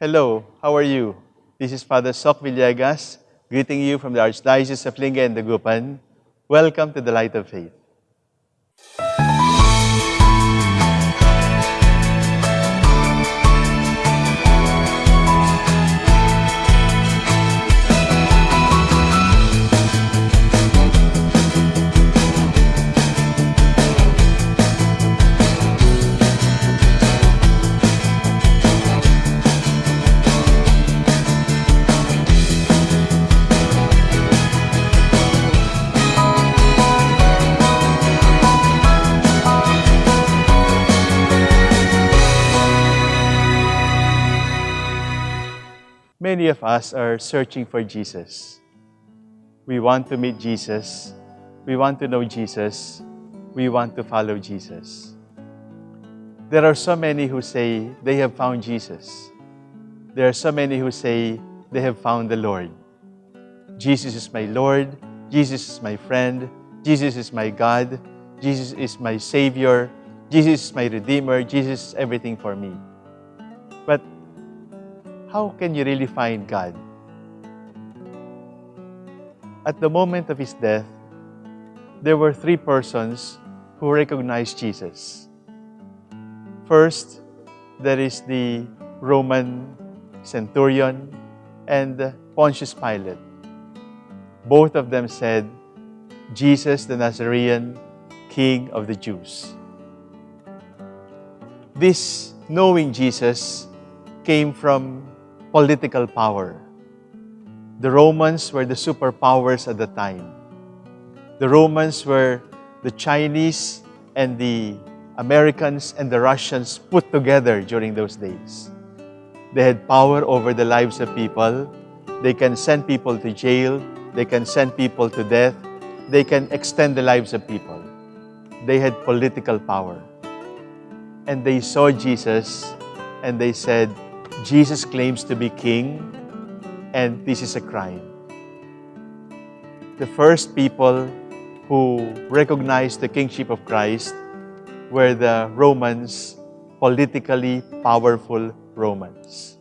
Hello, how are you? This is Father Soc Villegas, greeting you from the Archdiocese of Lingayen-Dagupan. Welcome to the Light of Faith. Many of us are searching for Jesus. We want to meet Jesus. We want to know Jesus. We want to follow Jesus. There are so many who say they have found Jesus. There are so many who say they have found the Lord. Jesus is my Lord. Jesus is my friend. Jesus is my God. Jesus is my Savior. Jesus is my Redeemer. Jesus is everything for me. How can you really find God? At the moment of his death, there were three persons who recognized Jesus. First, there is the Roman centurion and Pontius Pilate. Both of them said, Jesus the Nazarene, King of the Jews. This knowing Jesus came from political power. The Romans were the superpowers at the time. The Romans were the Chinese and the Americans and the Russians put together during those days. They had power over the lives of people. They can send people to jail. They can send people to death. They can extend the lives of people. They had political power. And they saw Jesus and they said, Jesus claims to be king, and this is a crime. The first people who recognized the kingship of Christ were the Romans, politically powerful Romans.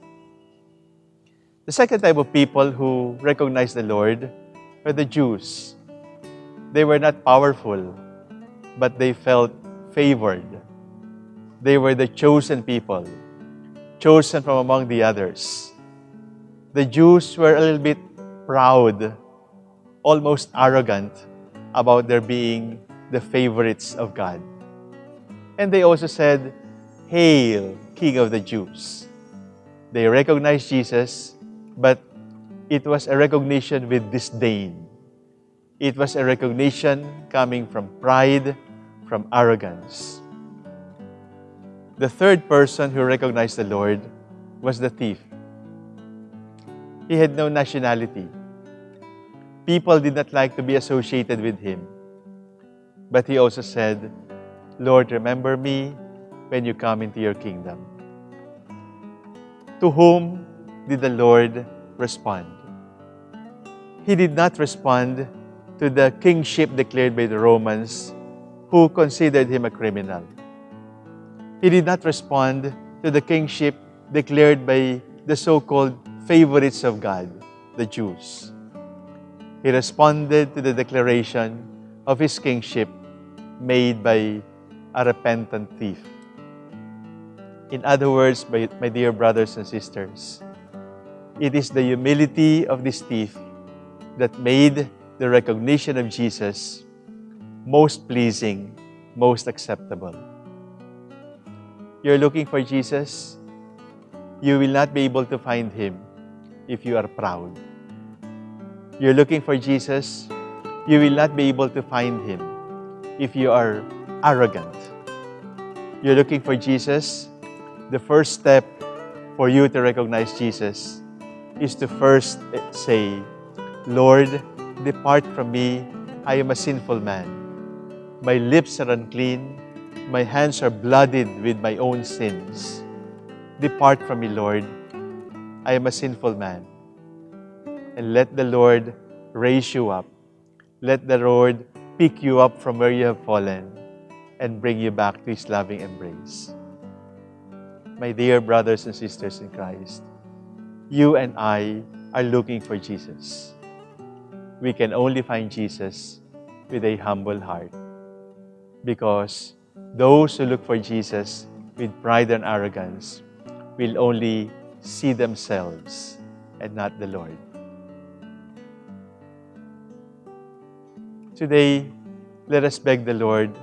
The second type of people who recognized the Lord were the Jews. They were not powerful, but they felt favored. They were the chosen people chosen from among the others. The Jews were a little bit proud, almost arrogant about their being the favorites of God. And they also said, Hail, King of the Jews. They recognized Jesus, but it was a recognition with disdain. It was a recognition coming from pride, from arrogance. The third person who recognized the Lord was the thief. He had no nationality. People did not like to be associated with him. But he also said, Lord, remember me when you come into your kingdom. To whom did the Lord respond? He did not respond to the kingship declared by the Romans who considered him a criminal. He did not respond to the kingship declared by the so-called favorites of God, the Jews. He responded to the declaration of his kingship made by a repentant thief. In other words, my, my dear brothers and sisters, it is the humility of this thief that made the recognition of Jesus most pleasing, most acceptable you're looking for Jesus, you will not be able to find Him if you are proud. You're looking for Jesus, you will not be able to find Him if you are arrogant. You're looking for Jesus, the first step for you to recognize Jesus is to first say, Lord, depart from me, I am a sinful man. My lips are unclean, my hands are blooded with my own sins. Depart from me, Lord. I am a sinful man. And let the Lord raise you up. Let the Lord pick you up from where you have fallen and bring you back to His loving embrace. My dear brothers and sisters in Christ, you and I are looking for Jesus. We can only find Jesus with a humble heart. Because those who look for Jesus with pride and arrogance will only see themselves and not the Lord. Today, let us beg the Lord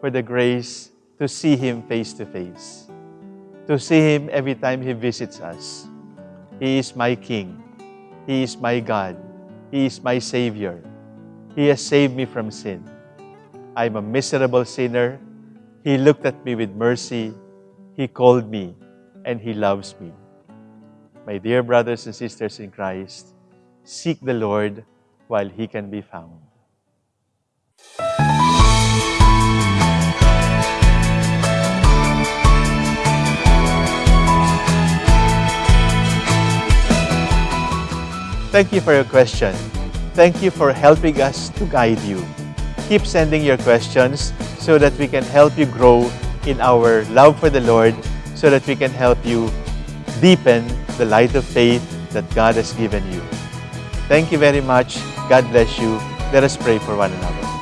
for the grace to see Him face to face, to see Him every time He visits us. He is my King. He is my God. He is my Savior. He has saved me from sin. I am a miserable sinner. He looked at me with mercy. He called me and He loves me. My dear brothers and sisters in Christ, seek the Lord while He can be found. Thank you for your question. Thank you for helping us to guide you. Keep sending your questions so that we can help you grow in our love for the Lord, so that we can help you deepen the light of faith that God has given you. Thank you very much. God bless you. Let us pray for one another.